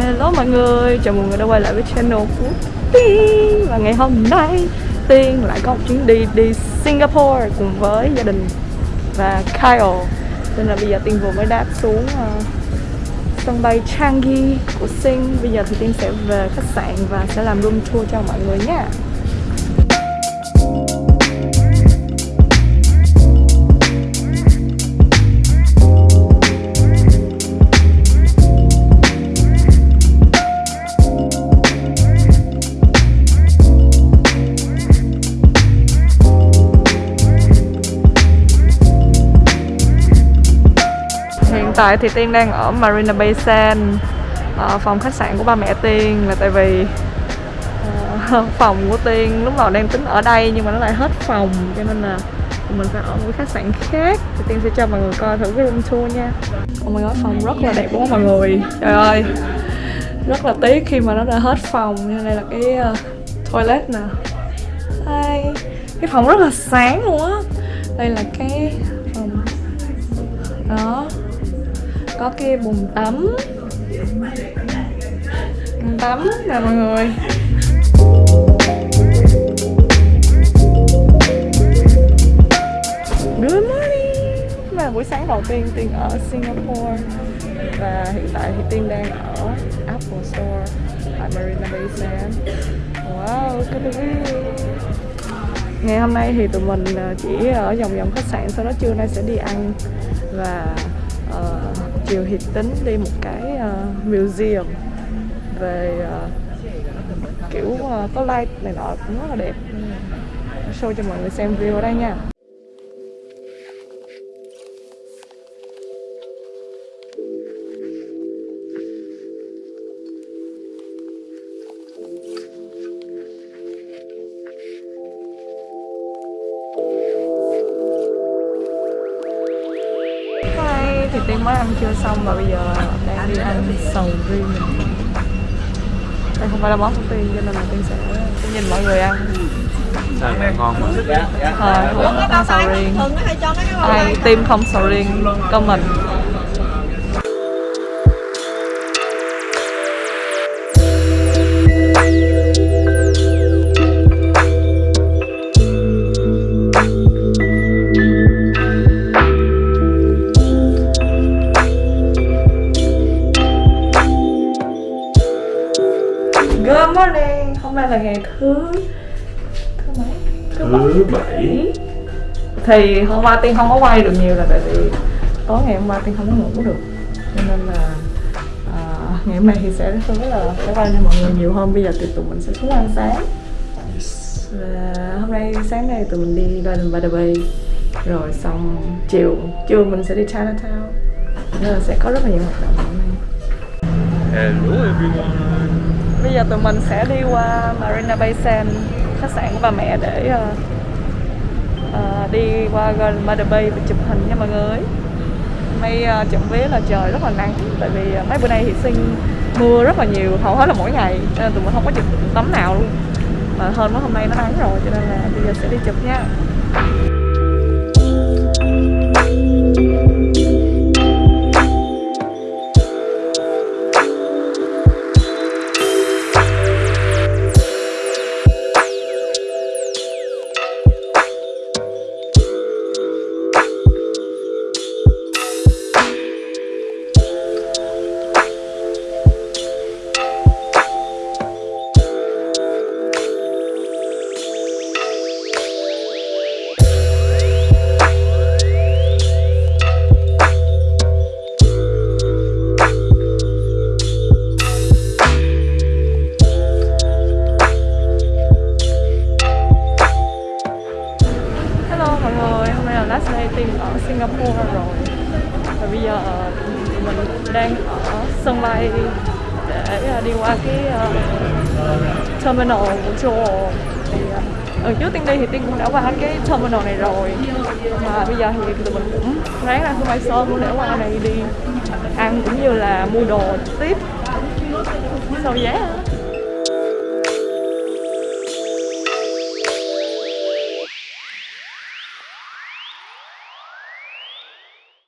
Hello mọi người, chào mừng người đã quay lại với channel của Tiên. Và ngày hôm nay Tiên lại có một chuyến đi đi Singapore cùng với gia đình và Kyle. Nên là bây giờ Tiên vừa mới đáp xuống uh, sân bay Changi của Sing. Bây giờ thì Tiên sẽ về khách sạn và sẽ làm room tour cho mọi người nha. Hiện tại thì Tiên đang ở Marina Bay Sands. Ờ, Phòng khách sạn của ba mẹ Tiên là tại vì ờ, phòng của Tiên lúc đầu đang tính ở đây nhưng mà nó lại hết phòng cho nên là mình phải ở một cái khách sạn khác. Thì Tiên sẽ cho mọi người coi thử cái room tour nha. Oh my god, phòng rất là đẹp đúng không mọi người? Trời ơi Rất là tiếc khi mà nó đã hết phòng Như đây là cái uh, toilet nè. Đây Cái phòng rất là sáng luôn á. Đây là cái phòng Đó có cái bồn tắm. Bồn tắm nè mọi người. Good morning. Và là buổi sáng đầu tiên Tiên ở Singapore. Và hiện tại thì Tiên đang ở Apple Store Tại Marina Bay Sands. Wow, cái at view Ngày hôm nay thì tụi mình ờ, chỉ ở vòng vòng khách sạn Sau đó trưa nay sẽ đi ăn. Và uh, chiều thì tính đi một cái uh, museum về uh, kiểu uh, có light này nọ cũng rất là đẹp. Show cho mọi người xem view ở đây nha. Thì Tiên mới ăn trưa xong và bây giờ đang đi ăn sầu riêng. Đây không phải là món của Tiên cho nên là Tiên sẽ Tiên nhìn mọi người ăn. Sao vậy? Ngon mà. Thôi, không ăn sầu riêng. Ai tim không sầu riêng, comment Good morning, hôm nay là ngày thứ thứ mấy? Thứ bảy. Thì hôm qua Tiên không có quay được nhiều là tại vì tối ngày hôm qua Tiên không có ngủ được. Cho nên là à, ngày hôm nay thì sẽ hứa là sẽ quay cho mọi người nhiều hơn. Bây giờ thì tụi mình sẽ xuống ăn sáng. Và hôm nay sáng nay tụi mình đi Garden by the Bay. Rồi xong chiều, chiều mình sẽ đi Chinatown. Nên là sẽ có rất là nhiều hoạt động hôm nay. Hello everyone Bây giờ tụi mình sẽ đi qua Marina Bay Sands khách sạn của bà mẹ để uh, uh, đi qua Garden Mother Bay và chụp hình nha mọi người. May ờ, uh, chậm vía là trời rất là nắng tại vì uh, mấy bữa nay thì sinh mưa rất là nhiều hầu hết là mỗi ngày cho nên tụi mình không có chụp tấm nào luôn. Mà hơn mấy hôm nay nó nắng rồi cho nên là bây giờ sẽ đi chụp nha. Đang ở sân bay để à, đi qua cái uh, terminal của Joel thì uh, lần trước Tiên đi thì Tiên cũng đã qua cái terminal này rồi. Mà bây giờ thì tụi mình cũng ráng ra sân bay sớm để qua này đi ăn cũng như là mua đồ tiếp. Sau giá